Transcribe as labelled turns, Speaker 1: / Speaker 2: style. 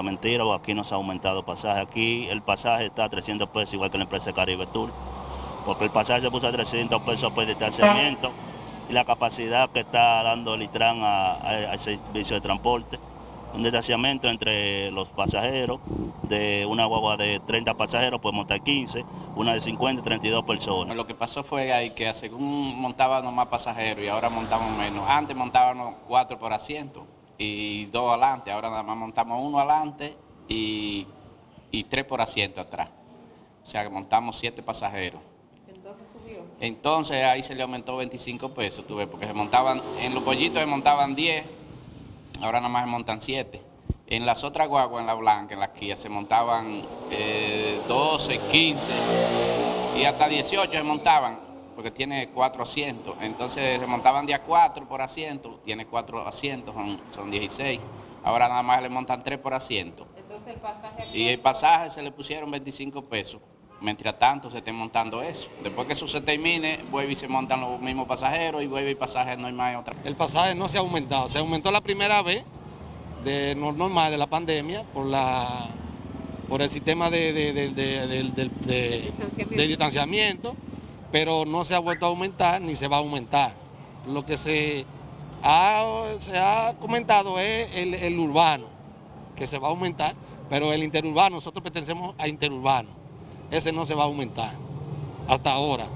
Speaker 1: mentira, aquí no se ha aumentado pasaje. Aquí el pasaje está a 300 pesos, igual que la empresa Caribe Tour, porque el pasaje se puso a 300 pesos por distanciamiento y la capacidad que está dando el ITRAN al servicio de transporte. Un distanciamiento entre los pasajeros, de una guagua de 30 pasajeros puede montar 15, una de 50 32 personas.
Speaker 2: Lo que pasó fue ahí que según montábamos más pasajeros y ahora montamos menos. Antes montábamos cuatro por asiento y dos adelante, ahora nada más montamos uno adelante y, y tres por asiento atrás. O sea que montamos siete pasajeros.
Speaker 3: Entonces subió.
Speaker 2: Entonces ahí se le aumentó 25 pesos, tuve, porque se montaban, en los pollitos se montaban 10, ahora nada más se montan 7. En las otras guaguas, en la blanca, en la Kia, se montaban eh, 12, 15 y hasta 18 se montaban, porque tiene cuatro asientos. Entonces se montaban día 4 por asiento, tiene cuatro asientos, son, son 16. Ahora nada más le montan 3 por asiento.
Speaker 3: Entonces el pasaje...
Speaker 2: Y el pasaje se le pusieron 25 pesos. Mientras tanto se esté montando eso. Después que eso se termine, vuelve y se montan los mismos pasajeros y vuelve y pasaje no hay más otra.
Speaker 4: El pasaje no se ha aumentado. Se aumentó la primera vez de no- normal de la pandemia por la por el sistema de, de- de- de- de- de- de- de distanciamiento, pero no se ha vuelto a aumentar ni se va a aumentar. Lo que se ha, se ha comentado es el, el urbano, que se va a aumentar, pero el interurbano, nosotros pertenecemos a interurbano, ese no se va a aumentar hasta ahora.